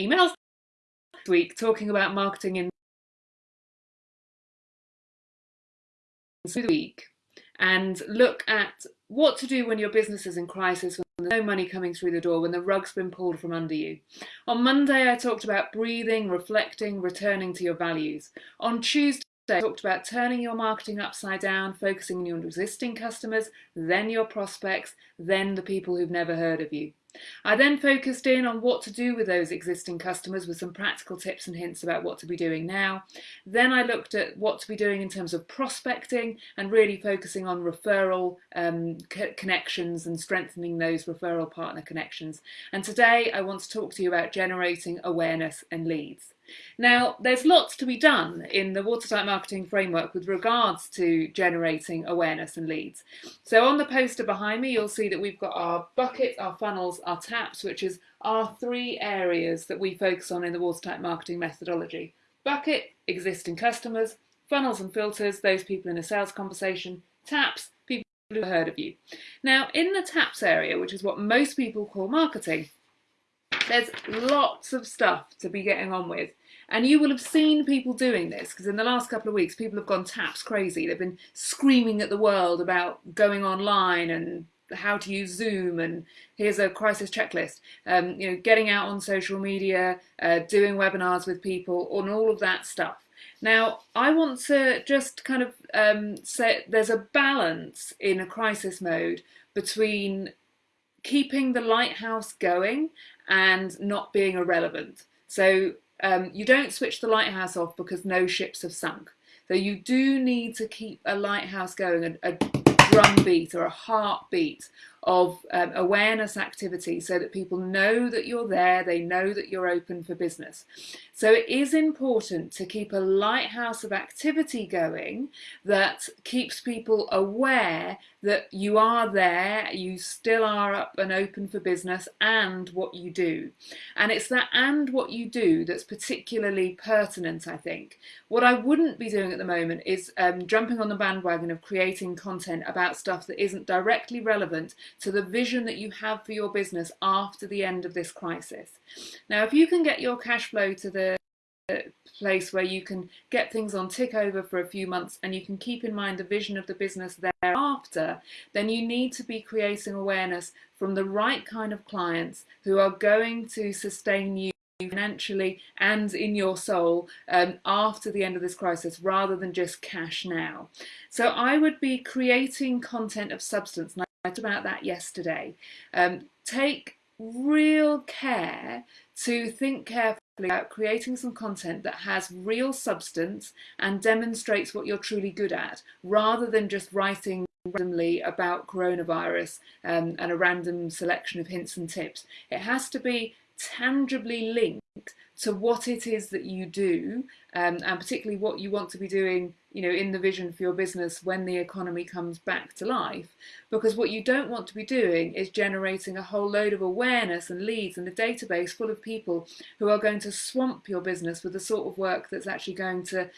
emails this week talking about marketing in the week and look at what to do when your business is in crisis, when there's no money coming through the door, when the rug's been pulled from under you. On Monday, I talked about breathing, reflecting, returning to your values. On Tuesday, I talked about turning your marketing upside down, focusing on your existing customers, then your prospects, then the people who've never heard of you. I then focused in on what to do with those existing customers with some practical tips and hints about what to be doing now. Then I looked at what to be doing in terms of prospecting and really focusing on referral um, connections and strengthening those referral partner connections. And today I want to talk to you about generating awareness and leads. Now, there's lots to be done in the watertight marketing framework with regards to generating awareness and leads. So on the poster behind me, you'll see that we've got our buckets, our funnels, our taps, which is our three areas that we focus on in the watertight marketing methodology. Bucket, existing customers, funnels and filters, those people in a sales conversation, taps, people who've heard of you. Now, in the taps area, which is what most people call marketing, there's lots of stuff to be getting on with. And you will have seen people doing this because in the last couple of weeks, people have gone taps crazy. They've been screaming at the world about going online and how to use Zoom and here's a crisis checklist. Um, you know, getting out on social media, uh, doing webinars with people, and all of that stuff. Now, I want to just kind of um, say there's a balance in a crisis mode between keeping the lighthouse going and not being irrelevant. So um, you don't switch the lighthouse off because no ships have sunk. So you do need to keep a lighthouse going, a, a drumbeat or a heartbeat of um, awareness activity so that people know that you're there, they know that you're open for business. So it is important to keep a lighthouse of activity going that keeps people aware that you are there, you still are up and open for business and what you do. And it's that and what you do that's particularly pertinent, I think. What I wouldn't be doing at the moment is um, jumping on the bandwagon of creating content about stuff that isn't directly relevant to the vision that you have for your business after the end of this crisis. Now, if you can get your cash flow to the place where you can get things on tick over for a few months and you can keep in mind the vision of the business thereafter, then you need to be creating awareness from the right kind of clients who are going to sustain you financially and in your soul um, after the end of this crisis rather than just cash now. So I would be creating content of substance and I talked about that yesterday. Um, take real care to think carefully about creating some content that has real substance and demonstrates what you're truly good at rather than just writing randomly about coronavirus um, and a random selection of hints and tips. It has to be tangibly linked to what it is that you do um, and particularly what you want to be doing you know in the vision for your business when the economy comes back to life. Because what you don't want to be doing is generating a whole load of awareness and leads and a database full of people who are going to swamp your business with the sort of work that's actually going to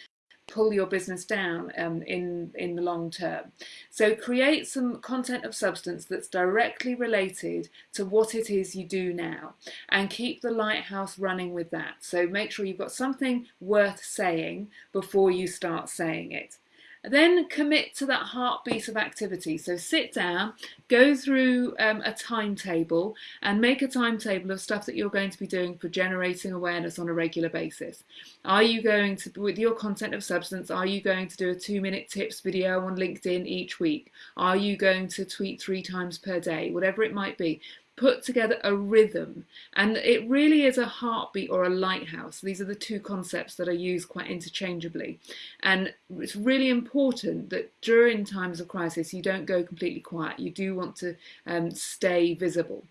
pull your business down um, in, in the long term. So create some content of substance that's directly related to what it is you do now and keep the lighthouse running with that. So make sure you've got something worth saying before you start saying it. Then commit to that heartbeat of activity. So sit down, go through um, a timetable and make a timetable of stuff that you're going to be doing for generating awareness on a regular basis. Are you going to, with your content of substance, are you going to do a two minute tips video on LinkedIn each week? Are you going to tweet three times per day? Whatever it might be put together a rhythm and it really is a heartbeat or a lighthouse. These are the two concepts that are used quite interchangeably. And it's really important that during times of crisis you don't go completely quiet. You do want to um, stay visible.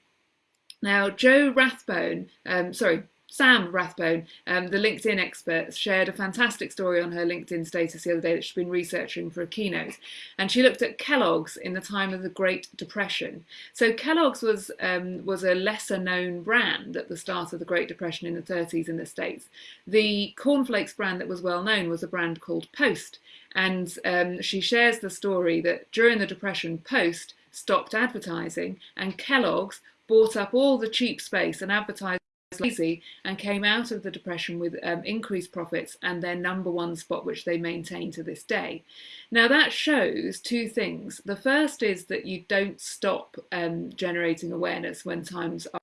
Now Joe Rathbone um, sorry Sam Rathbone, um, the LinkedIn expert, shared a fantastic story on her LinkedIn status the other day that she's been researching for a keynote. And she looked at Kellogg's in the time of the Great Depression. So Kellogg's was, um, was a lesser known brand at the start of the Great Depression in the 30s in the States. The cornflakes brand that was well known was a brand called Post. And um, she shares the story that during the Depression, Post stopped advertising and Kellogg's bought up all the cheap space and advertised lazy and came out of the depression with um, increased profits and their number one spot which they maintain to this day now that shows two things the first is that you don't stop um, generating awareness when times are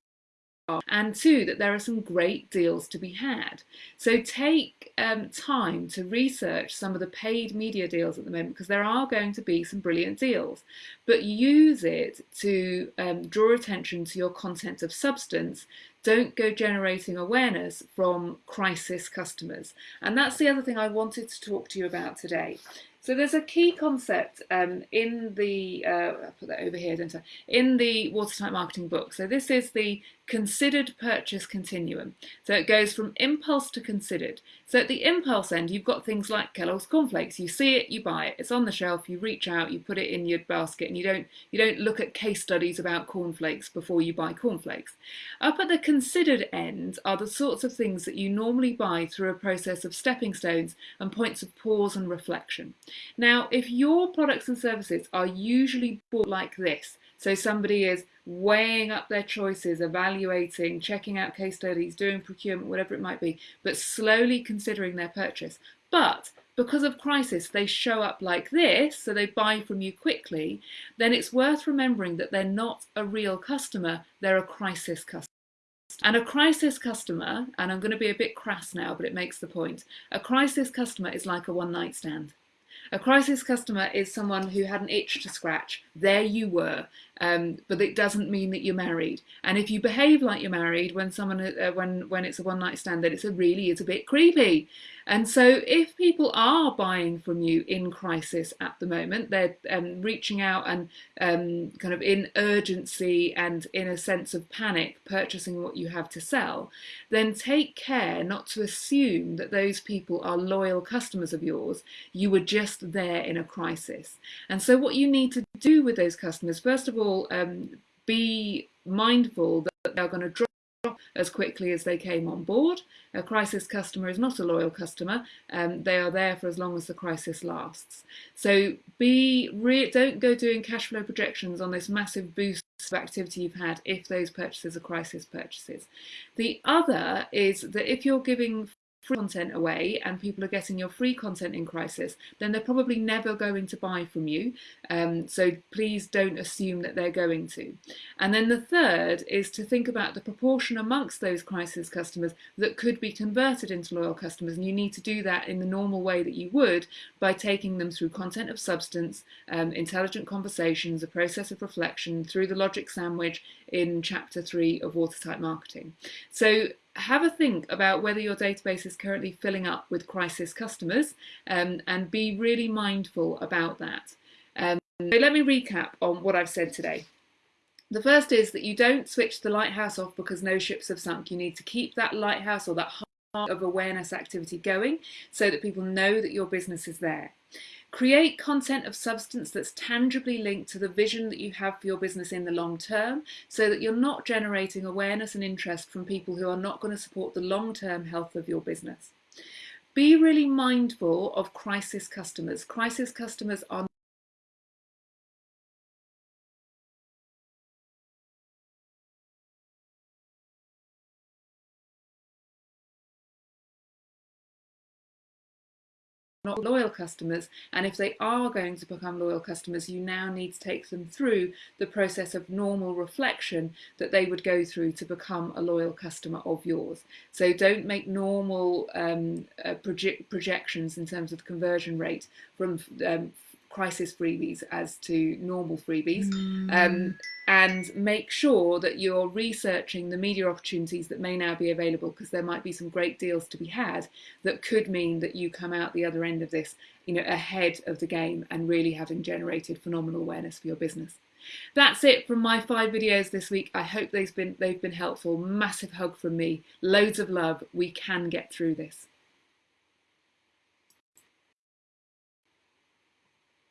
and two, that there are some great deals to be had. So take um, time to research some of the paid media deals at the moment because there are going to be some brilliant deals, but use it to um, draw attention to your content of substance. Don't go generating awareness from crisis customers. And that's the other thing I wanted to talk to you about today. So there's a key concept um, in the, uh, I'll put that over here, don't I? In the watertight marketing book. So this is the considered purchase continuum. So it goes from impulse to considered. So at the impulse end, you've got things like Kellogg's cornflakes. You see it, you buy it. It's on the shelf. You reach out, you put it in your basket, and you don't you don't look at case studies about cornflakes before you buy cornflakes. Up at the considered end are the sorts of things that you normally buy through a process of stepping stones and points of pause and reflection. Now, if your products and services are usually bought like this, so somebody is weighing up their choices, evaluating, checking out case studies, doing procurement, whatever it might be, but slowly considering their purchase. But because of crisis, they show up like this, so they buy from you quickly, then it's worth remembering that they're not a real customer, they're a crisis customer. And a crisis customer, and I'm going to be a bit crass now, but it makes the point, a crisis customer is like a one night stand. A crisis customer is someone who had an itch to scratch. There you were, um, but it doesn't mean that you're married. And if you behave like you're married when someone uh, when when it's a one night stand, then it's a really is a bit creepy. And so if people are buying from you in crisis at the moment, they're um, reaching out and um, kind of in urgency and in a sense of panic purchasing what you have to sell, then take care not to assume that those people are loyal customers of yours. You were just there in a crisis. And so what you need to do with those customers, first of all, um, be mindful that they're going to drop as quickly as they came on board. A crisis customer is not a loyal customer. Um, they are there for as long as the crisis lasts. So be don't go doing cash flow projections on this massive boost of activity you've had if those purchases are crisis purchases. The other is that if you're giving free content away and people are getting your free content in crisis, then they're probably never going to buy from you. Um, so please don't assume that they're going to. And then the third is to think about the proportion amongst those crisis customers that could be converted into loyal customers. And you need to do that in the normal way that you would by taking them through content of substance, um, intelligent conversations, a process of reflection, through the logic sandwich in chapter three of Watertight Marketing. So have a think about whether your database is currently filling up with crisis customers um, and be really mindful about that. Um, so let me recap on what I've said today. The first is that you don't switch the lighthouse off because no ships have sunk. You need to keep that lighthouse or that heart of awareness activity going so that people know that your business is there. Create content of substance that's tangibly linked to the vision that you have for your business in the long term so that you're not generating awareness and interest from people who are not going to support the long term health of your business. Be really mindful of crisis customers. Crisis customers are not loyal customers. And if they are going to become loyal customers, you now need to take them through the process of normal reflection that they would go through to become a loyal customer of yours. So don't make normal um, uh, proje projections in terms of conversion rate from um, crisis freebies as to normal freebies. Mm. Um, and make sure that you're researching the media opportunities that may now be available because there might be some great deals to be had that could mean that you come out the other end of this you know ahead of the game and really having generated phenomenal awareness for your business. That's it from my five videos this week. I hope they've been they've been helpful. Massive hug from me. Loads of love. We can get through this